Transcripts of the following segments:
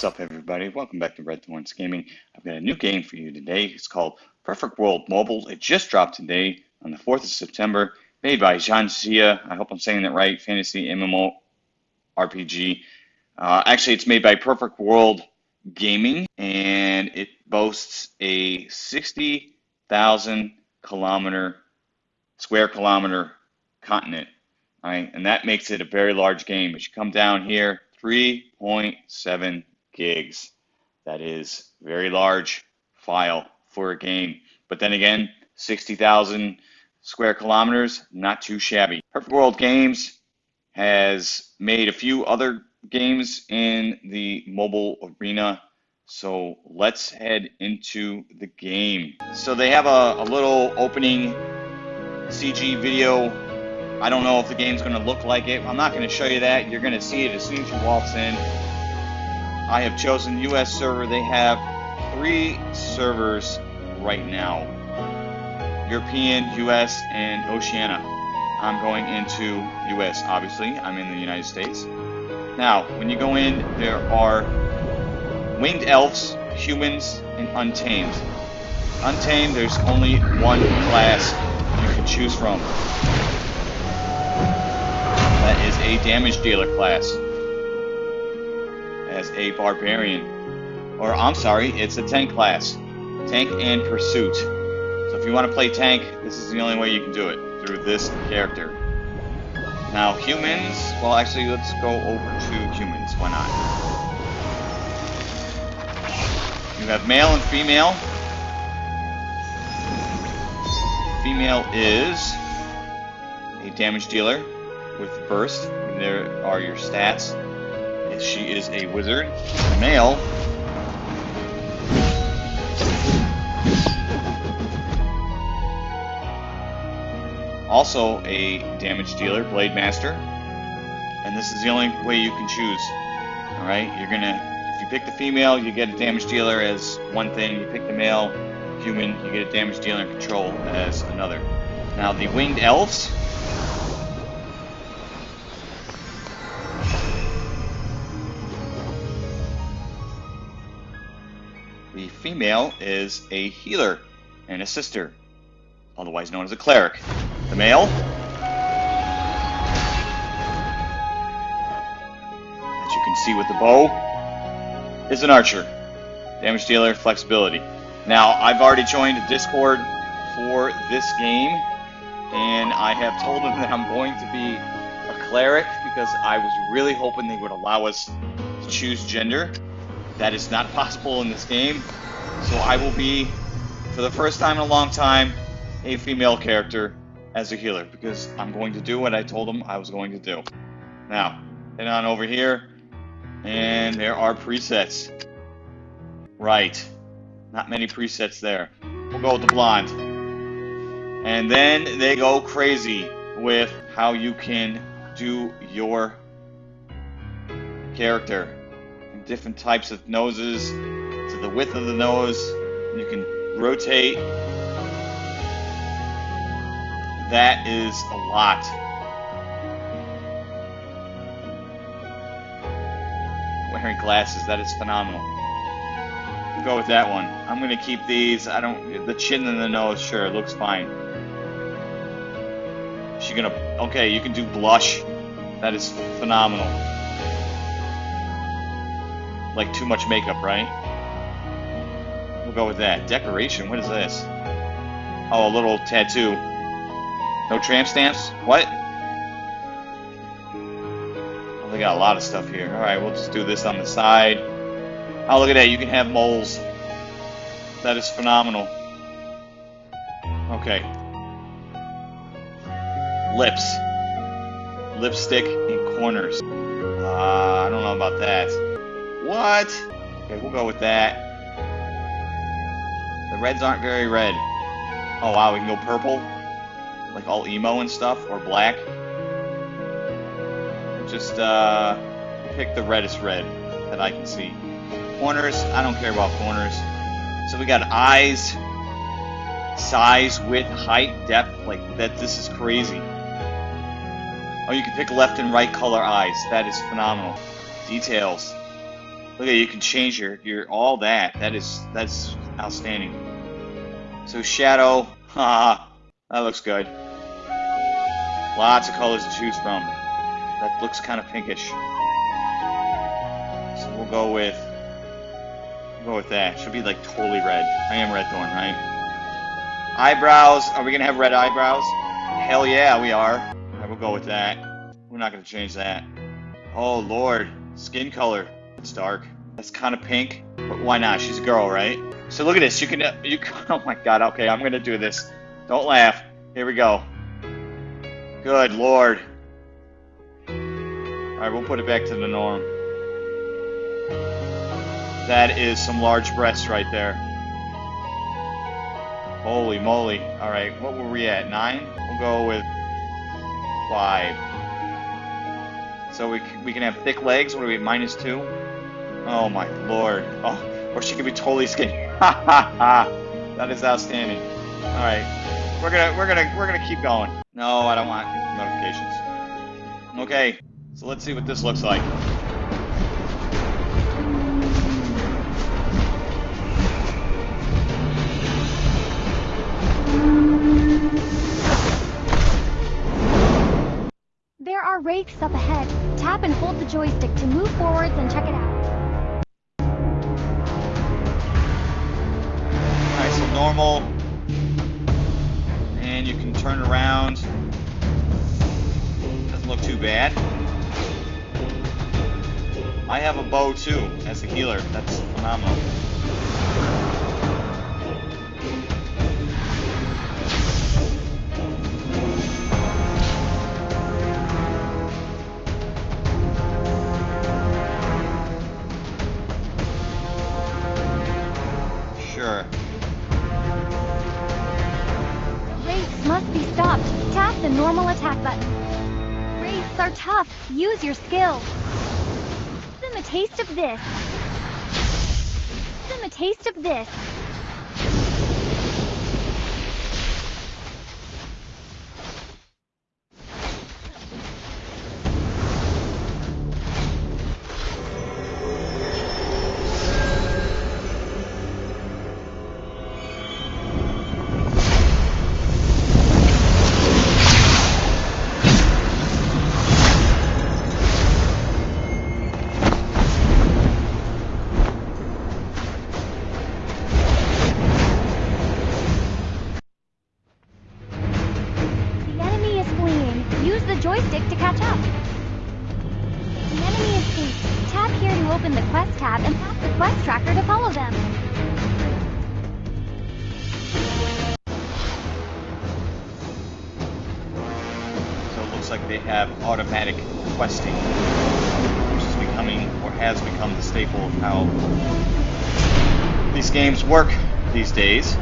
What's up, everybody? Welcome back to Red Thorns Gaming. I've got a new game for you today. It's called Perfect World Mobile. It just dropped today on the 4th of September, made by Xia. I hope I'm saying that right. Fantasy MMO RPG. Uh, actually, it's made by Perfect World Gaming, and it boasts a 60,000 kilometer, square kilometer continent. Right? And that makes it a very large game. As you come down here, 3.7 gigs. That is very large file for a game. But then again, 60,000 square kilometers, not too shabby. Perfect World Games has made a few other games in the mobile arena. So let's head into the game. So they have a, a little opening CG video I don't know if the game's going to look like it. I'm not going to show you that. You're going to see it as soon as you walk in. I have chosen US server. They have three servers right now. European, US, and Oceania. I'm going into US, obviously. I'm in the United States. Now, when you go in, there are winged elves, humans, and untamed. Untamed, there's only one class you can choose from That is a damage dealer class as a barbarian. Or, I'm sorry, it's a tank class. Tank and pursuit. So if you want to play tank, this is the only way you can do it, through this character. Now, humans, well, actually, let's go over to humans. Why not? You have male and female. Female is a damage dealer with burst. There are your stats. She is a wizard. Male. Also a damage dealer, Blade Master. And this is the only way you can choose. Alright, you're gonna, if you pick the female, you get a damage dealer as one thing. You pick the male, human, you get a damage dealer and control as another. Now the winged elves, female is a healer and a sister, otherwise known as a cleric. The male, as you can see with the bow, is an archer. Damage dealer, flexibility. Now, I've already joined Discord for this game, and I have told them that I'm going to be a cleric because I was really hoping they would allow us to choose gender. That is not possible in this game. So I will be, for the first time in a long time, a female character as a healer because I'm going to do what I told them I was going to do. Now, head on over here, and there are presets. Right. Not many presets there. We'll go with the blonde. And then they go crazy with how you can do your character different types of noses the width of the nose. You can rotate. That is a lot. Wearing glasses, that is phenomenal. We'll go with that one. I'm gonna keep these. I don't. The chin and the nose, sure, looks fine. She gonna. Okay, you can do blush. That is phenomenal like too much makeup, right? We'll go with that. Decoration, what is this? Oh, a little tattoo. No tramp stamps? What? Oh, they got a lot of stuff here. Alright, we'll just do this on the side. Oh, look at that. You can have moles. That is phenomenal. Okay. Lips. Lipstick in corners. Uh, I don't know about that. What? Okay, we'll go with that. Reds aren't very red. Oh wow, we can go purple? Like all emo and stuff? Or black? Just, uh, pick the reddest red that I can see. Corners, I don't care about corners. So we got eyes, size, width, height, depth, like that, this is crazy. Oh, you can pick left and right color eyes. That is phenomenal. Details. Look at you can change your your all that. That is that's outstanding. So shadow, haha, that looks good. Lots of colors to choose from. That looks kind of pinkish. So we'll go with we'll go with that. Should be like totally red. I am red thorn, right? Eyebrows. Are we gonna have red eyebrows? Hell yeah, we are. We'll go with that. We're not gonna change that. Oh lord, skin color. It's dark. That's kind of pink, but why not? She's a girl, right? So look at this. You can, you. Oh my God. Okay, I'm gonna do this. Don't laugh. Here we go. Good lord. All right, we'll put it back to the norm. That is some large breasts right there. Holy moly. All right, what were we at? Nine? We'll go with five. So we, we can have thick legs. What are we, minus two? Oh my lord. Oh, or she could be totally skinny. Ha ha ha. That is outstanding. All right, we're gonna we're gonna we're gonna keep going. No, I don't want notifications. Okay, so let's see what this looks like. There are wraiths up ahead. Tap and hold the joystick to move forwards and check it out. Normal. And you can turn around. Doesn't look too bad. I have a bow too, as a healer. That's phenomenal. Your skill. Give them a taste of this. Give them a taste of this. Like they have automatic questing, which is becoming or has become the staple of how these games work these days.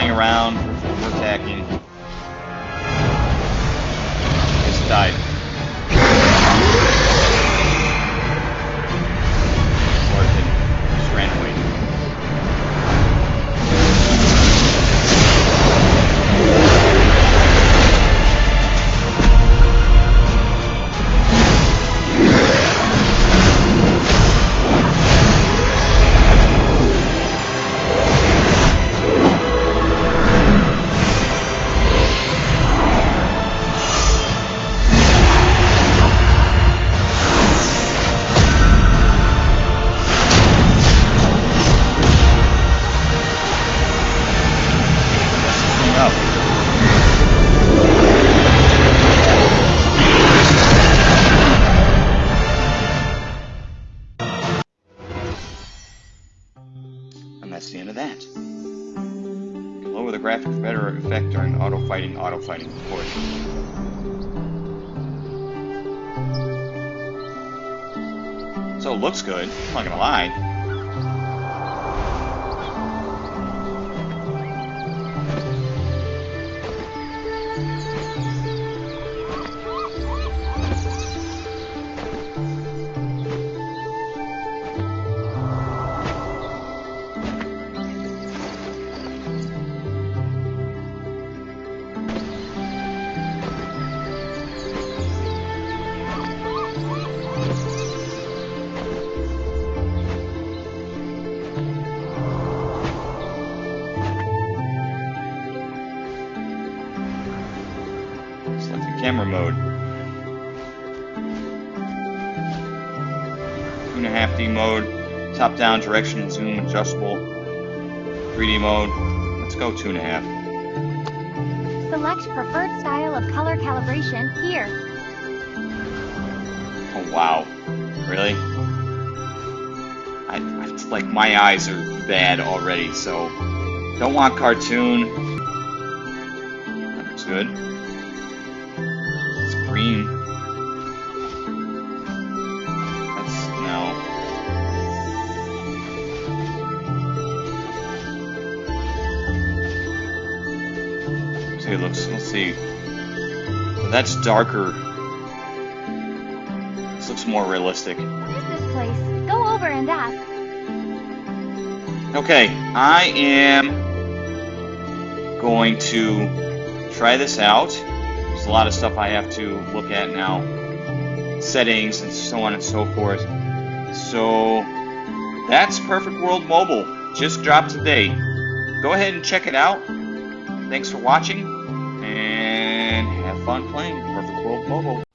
Flying around, we're attacking. Just died. Auto fighting, auto fighting port. So it looks good, I'm not gonna lie. Selecting camera mode. Two and a half D mode, top down direction and zoom adjustable. 3D mode. Let's go two and a half. Select preferred style of color calibration here. Oh wow. Really? I, I it's like my eyes are bad already, so don't want cartoon. That looks good. It's green. That's no. See, it looks. Let's see. So that's darker. This looks more realistic. What is this place? Go over and ask. Okay, I am going to try this out. There's a lot of stuff I have to look at now. Settings and so on and so forth. So that's Perfect World Mobile. Just dropped today. Go ahead and check it out. Thanks for watching and have fun playing Perfect World Mobile.